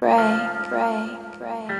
Pray, pray, pray.